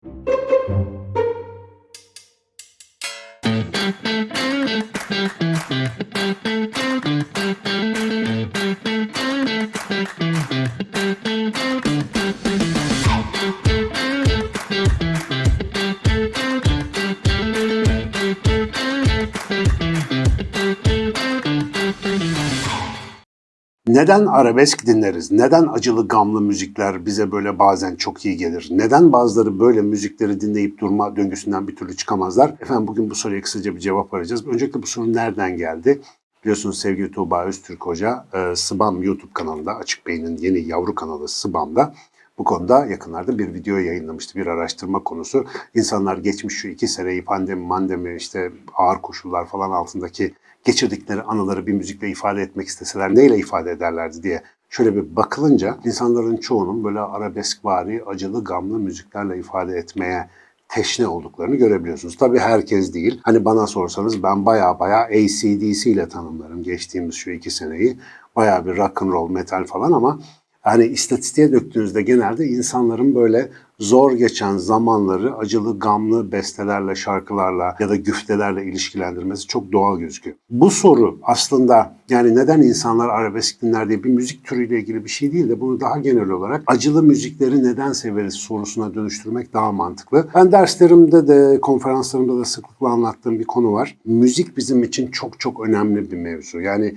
Thank you. Neden arabesk dinleriz? Neden acılı gamlı müzikler bize böyle bazen çok iyi gelir? Neden bazıları böyle müzikleri dinleyip durma döngüsünden bir türlü çıkamazlar? Efendim bugün bu soruya kısaca bir cevap arayacağız. Öncelikle bu soru nereden geldi? Biliyorsunuz sevgili Tuğba Öztürk Hoca e, Sıbam YouTube kanalında, Açık Beyin'in yeni yavru kanalı Sıbam'da bu konuda yakınlarda bir video yayınlamıştı. Bir araştırma konusu. İnsanlar geçmiş şu iki seneyi pandemi, mandemi, işte ağır koşullar falan altındaki geçirdikleri anıları bir müzikle ifade etmek isteseler neyle ifade ederlerdi diye şöyle bir bakılınca insanların çoğunun böyle arabeskvari, acılı, gamlı müziklerle ifade etmeye teşne olduklarını görebiliyorsunuz. Tabii herkes değil. Hani bana sorsanız ben baya baya ACDC ile tanımlarım geçtiğimiz şu iki seneyi. Baya bir rock and roll, metal falan ama hani istatistiğe döktüğünüzde genelde insanların böyle zor geçen zamanları acılı, gamlı bestelerle, şarkılarla ya da güftelerle ilişkilendirmesi çok doğal gözüküyor. Bu soru aslında yani neden insanlar arabesk dinler diye bir müzik türüyle ilgili bir şey değil de bunu daha genel olarak acılı müzikleri neden severiz sorusuna dönüştürmek daha mantıklı. Ben derslerimde de konferanslarımda da sıklıkla anlattığım bir konu var. Müzik bizim için çok çok önemli bir mevzu. Yani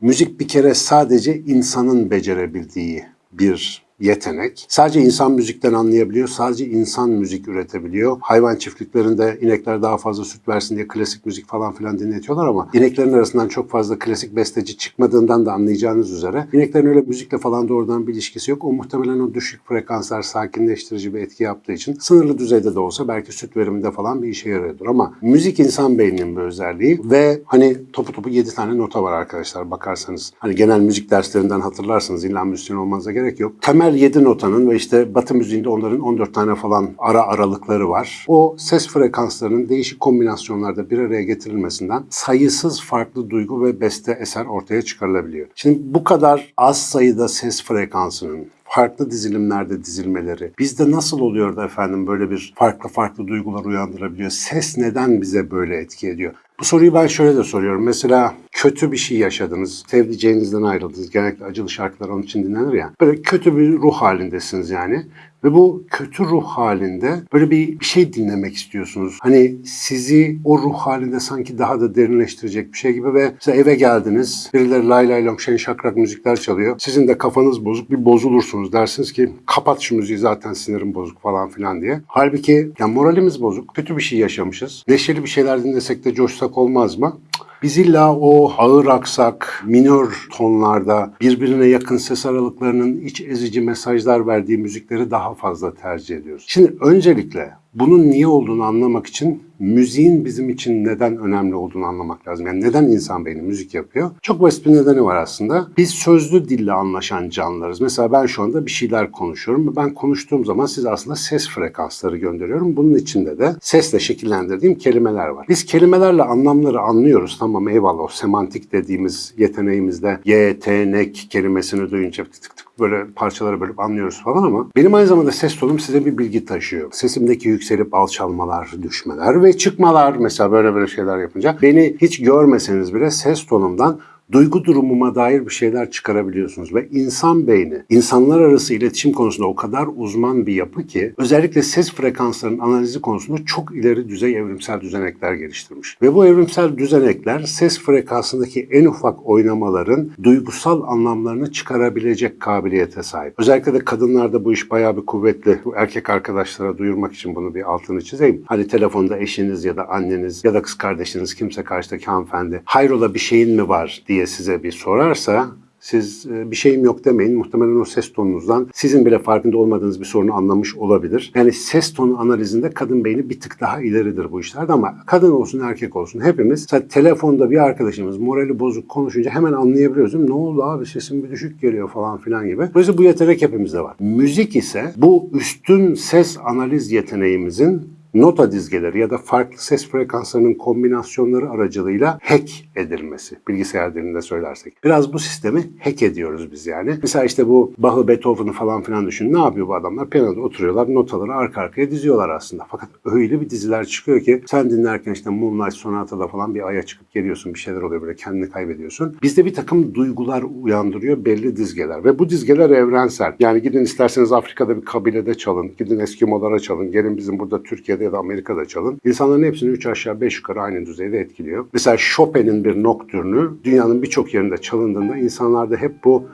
müzik bir kere sadece insanın becerebildiği bir yetenek. Sadece insan müzikten anlayabiliyor, sadece insan müzik üretebiliyor. Hayvan çiftliklerinde inekler daha fazla süt versin diye klasik müzik falan filan dinletiyorlar ama ineklerin arasından çok fazla klasik besteci çıkmadığından da anlayacağınız üzere ineklerin öyle müzikle falan doğrudan bir ilişkisi yok. O muhtemelen o düşük frekanslar sakinleştirici bir etki yaptığı için sınırlı düzeyde de olsa belki süt veriminde falan bir işe yarıyordur ama müzik insan beyninin bir özelliği ve hani topu topu 7 tane nota var arkadaşlar bakarsanız. Hani genel müzik derslerinden hatırlarsınız illa müzisyen olmanıza gerek yok. Temel 7 notanın ve işte batı müziğinde onların 14 tane falan ara aralıkları var. O ses frekanslarının değişik kombinasyonlarda bir araya getirilmesinden sayısız farklı duygu ve beste eser ortaya çıkarılabiliyor. Şimdi bu kadar az sayıda ses frekansının farklı dizilimlerde dizilmeleri bizde nasıl oluyor da efendim böyle bir farklı farklı duygular uyandırabiliyor? Ses neden bize böyle etki ediyor? Bu soruyu ben şöyle de soruyorum. Mesela kötü bir şey yaşadınız, sevdiceğinizden ayrıldınız. Genellikle acılı şarkılar onun için dinlenir ya. Böyle kötü bir ruh halindesiniz yani. Ve bu kötü ruh halinde böyle bir, bir şey dinlemek istiyorsunuz. Hani sizi o ruh halinde sanki daha da derinleştirecek bir şey gibi ve mesela eve geldiniz. Birileri lay lay long şen şakrak müzikler çalıyor. Sizin de kafanız bozuk bir bozulursunuz. Dersiniz ki kapat şu müziği zaten sinirim bozuk falan filan diye. Halbuki yani moralimiz bozuk. Kötü bir şey yaşamışız. Neşeli bir şeyler dinlesek de coşsak olmaz mı? Biz illa o ağır aksak, minör tonlarda birbirine yakın ses aralıklarının iç ezici mesajlar verdiği müzikleri daha fazla tercih ediyoruz. Şimdi öncelikle bunun niye olduğunu anlamak için müziğin bizim için neden önemli olduğunu anlamak lazım. Yani neden insan beyni müzik yapıyor? Çok basit bir nedeni var aslında. Biz sözlü dille anlaşan canlılarız. Mesela ben şu anda bir şeyler konuşuyorum. Ben konuştuğum zaman size aslında ses frekansları gönderiyorum. Bunun içinde de sesle şekillendirdiğim kelimeler var. Biz kelimelerle anlamları anlıyoruz. Tamam eyvallah o semantik dediğimiz yeteneğimizde yetenek kelimesini duyunca tık tık tık böyle parçaları bölüp anlıyoruz falan ama benim aynı zamanda ses tonum size bir bilgi taşıyor. Sesimdeki yükselip alçalmalar, düşmeler ve çıkmalar mesela böyle böyle şeyler yapınca beni hiç görmeseniz bile ses tonumdan duygu durumuma dair bir şeyler çıkarabiliyorsunuz ve insan beyni insanlar arası iletişim konusunda o kadar uzman bir yapı ki özellikle ses frekanslarının analizi konusunda çok ileri düzey evrimsel düzenekler geliştirmiş. Ve bu evrimsel düzenekler ses frekansındaki en ufak oynamaların duygusal anlamlarını çıkarabilecek kabiliyete sahip. Özellikle de kadınlarda bu iş bayağı bir kuvvetli. Bu erkek arkadaşlara duyurmak için bunu bir altını çizeyim. Hani telefonda eşiniz ya da anneniz ya da kız kardeşiniz kimse karşıdaki hanımefendi hayrola bir şeyin mi var diye diye size bir sorarsa siz bir şeyim yok demeyin. Muhtemelen o ses tonunuzdan sizin bile farkında olmadığınız bir sorunu anlamış olabilir. Yani ses tonu analizinde kadın beyni bir tık daha ileridir bu işlerde ama kadın olsun erkek olsun hepimiz telefonda bir arkadaşımız morali bozuk konuşunca hemen anlayabiliyoruz? Ne oldu abi sesim bir düşük geliyor falan filan gibi. Dolayısıyla bu yetenek hepimizde var. Müzik ise bu üstün ses analiz yeteneğimizin nota dizgeleri ya da farklı ses frekanslarının kombinasyonları aracılığıyla hack edilmesi. Bilgisayar dilinde söylersek. Biraz bu sistemi hack ediyoruz biz yani. Mesela işte bu Bach'ı, Beethoven'ı falan filan düşün. Ne yapıyor bu adamlar? Piyanoda oturuyorlar, notaları arka arkaya diziyorlar aslında. Fakat öyle bir diziler çıkıyor ki sen dinlerken işte Moonlight Sonata'da falan bir aya çıkıp geliyorsun. Bir şeyler oluyor böyle kendini kaybediyorsun. Bizde bir takım duygular uyandırıyor belli dizgeler. Ve bu dizgeler evrensel. Yani gidin isterseniz Afrika'da bir kabilede çalın. Gidin Eskimolara çalın. Gelin bizim burada Türkiye'de ya da Amerika'da çalın. İnsanların hepsini 3 aşağı 5 yukarı aynı düzeyde etkiliyor. Mesela Chopin'in bir noktürnü dünyanın birçok yerinde çalındığında insanlarda hep bu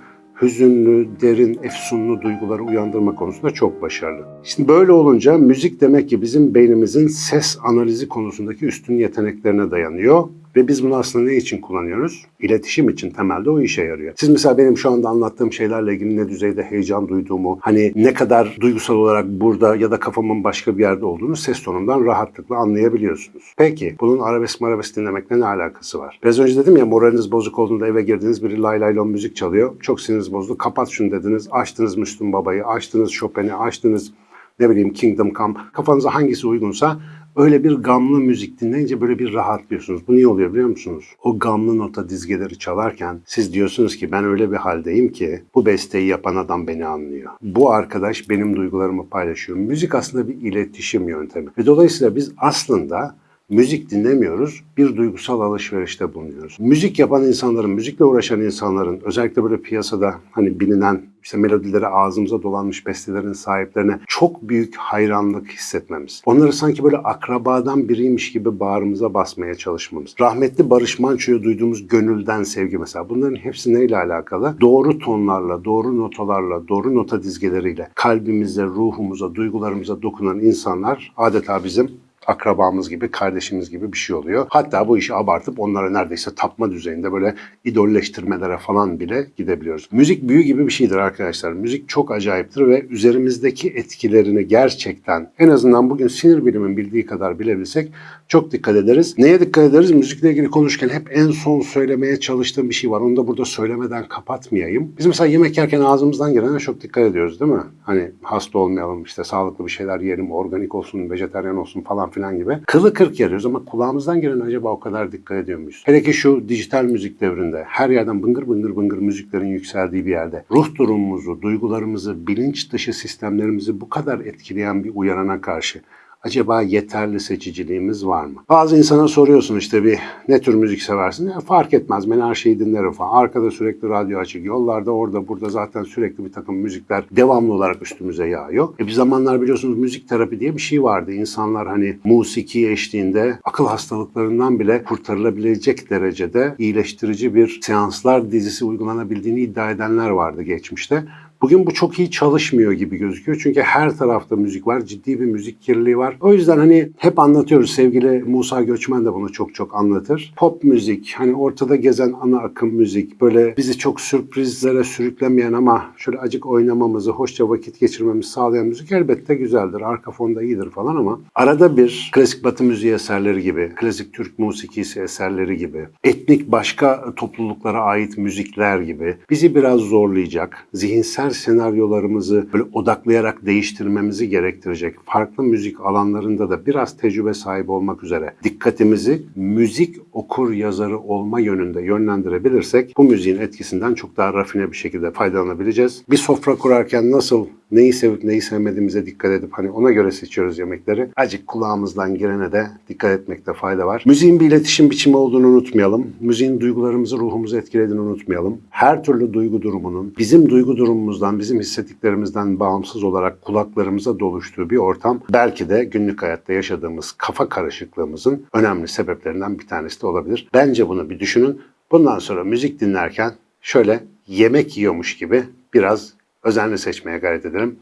hüzünlü, derin, efsunlu duyguları uyandırma konusunda çok başarılı. Şimdi böyle olunca müzik demek ki bizim beynimizin ses analizi konusundaki üstün yeteneklerine dayanıyor. Ve biz bunu aslında ne için kullanıyoruz? İletişim için temelde o işe yarıyor. Siz mesela benim şu anda anlattığım şeylerle ilgili ne düzeyde heyecan duyduğumu, hani ne kadar duygusal olarak burada ya da kafamın başka bir yerde olduğunu ses tonumdan rahatlıkla anlayabiliyorsunuz. Peki bunun arabesk marabesk dinlemekle ne alakası var? Biraz önce dedim ya moraliniz bozuk olduğunda eve girdiniz biri lay lay müzik çalıyor. Çok siniriniz bozdu. Kapat şunu dediniz. Açtınız Müslüm Baba'yı, açtınız Chopin'i, açtınız ne bileyim Kingdom Come. Kafanıza hangisi uygunsa öyle bir gamlı müzik dinleyince böyle bir rahatlıyorsunuz. Bu niye oluyor biliyor musunuz? O gamlı nota dizgeleri çalarken siz diyorsunuz ki ben öyle bir haldeyim ki bu besteyi yapan adam beni anlıyor. Bu arkadaş benim duygularımı paylaşıyor. Müzik aslında bir iletişim yöntemi. Ve dolayısıyla biz aslında müzik dinlemiyoruz, bir duygusal alışverişte bulunuyoruz. Müzik yapan insanların, müzikle uğraşan insanların, özellikle böyle piyasada hani bilinen işte melodileri ağzımıza dolanmış bestelerin sahiplerine çok büyük hayranlık hissetmemiz. Onları sanki böyle akrabadan biriymiş gibi bağrımıza basmaya çalışmamız. Rahmetli Barış Manço'ya duyduğumuz gönülden sevgi mesela. Bunların hepsi neyle alakalı? Doğru tonlarla, doğru notalarla, doğru nota dizgeleriyle kalbimize, ruhumuza, duygularımıza dokunan insanlar adeta bizim akrabamız gibi, kardeşimiz gibi bir şey oluyor. Hatta bu işi abartıp onlara neredeyse tapma düzeyinde böyle idolleştirmelere falan bile gidebiliyoruz. Müzik büyü gibi bir şeydir arkadaşlar. Müzik çok acayiptir ve üzerimizdeki etkilerini gerçekten en azından bugün sinir bilimin bildiği kadar bilebilsek çok dikkat ederiz. Neye dikkat ederiz? Müzikle ilgili konuşurken hep en son söylemeye çalıştığım bir şey var. Onu da burada söylemeden kapatmayayım. Biz mesela yemek yerken ağzımızdan gelene çok dikkat ediyoruz değil mi? Hani hasta olmayalım, işte sağlıklı bir şeyler yiyelim, organik olsun, vejetaryen olsun falan filan gibi. Kılı kırk yarıyoruz ama kulağımızdan gelen acaba o kadar dikkat ediyor muyuz? Hele ki şu dijital müzik devrinde her yerden bıngır bıngır bıngır müziklerin yükseldiği bir yerde ruh durumumuzu, duygularımızı, bilinç dışı sistemlerimizi bu kadar etkileyen bir uyarana karşı acaba yeterli seçiciliğimiz var mı? Bazı insana soruyorsun işte bir ne tür müzik seversin? Ya fark etmez ben her şeyi dinlerim falan. Arkada sürekli radyo açık. Yollarda orada burada zaten sürekli bir takım müzikler devamlı olarak üstümüze yağıyor. E bir zamanlar biliyorsunuz müzik terapi diye bir şey vardı. İnsanlar hani musiki eşliğinde akıl hastalıklarından bile kurtarılabilecek derecede iyileştirici bir seanslar dizisi uygulanabildiğini iddia edenler vardı geçmişte. Bugün bu çok iyi çalışmıyor gibi gözüküyor. Çünkü her tarafta müzik var. Ciddi bir müzik kirliliği var. O yüzden hani hep anlatıyoruz. Sevgili Musa Göçmen de bunu çok çok anlatır. Pop müzik, hani ortada gezen ana akım müzik, böyle bizi çok sürprizlere sürüklemeyen ama şöyle acık oynamamızı, hoşça vakit geçirmemizi sağlayan müzik elbette güzeldir. Arka fonda iyidir falan ama arada bir klasik batı müziği eserleri gibi, klasik Türk musikisi eserleri gibi, etnik başka topluluklara ait müzikler gibi bizi biraz zorlayacak, zihinsel senaryolarımızı böyle odaklayarak değiştirmemizi gerektirecek farklı müzik alanlarında da biraz tecrübe sahibi olmak üzere dikkatimizi müzik okur yazarı olma yönünde yönlendirebilirsek bu müziğin etkisinden çok daha rafine bir şekilde faydalanabileceğiz. Bir sofra kurarken nasıl neyi sevip neyi sevmediğimize dikkat edip hani ona göre seçiyoruz yemekleri. Acık kulağımızdan girene de dikkat etmekte fayda var. Müziğin bir iletişim biçimi olduğunu unutmayalım. Müziğin duygularımızı, ruhumuzu etkilediğini unutmayalım. Her türlü duygu durumunun bizim duygu durumumuzdan, bizim hissettiklerimizden bağımsız olarak kulaklarımıza doluştuğu bir ortam belki de günlük hayatta yaşadığımız kafa karışıklığımızın önemli sebeplerinden bir tanesi de olabilir. Bence bunu bir düşünün. Bundan sonra müzik dinlerken şöyle yemek yiyormuş gibi biraz özenle seçmeye gayret edelim.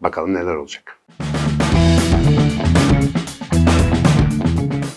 Bakalım neler olacak.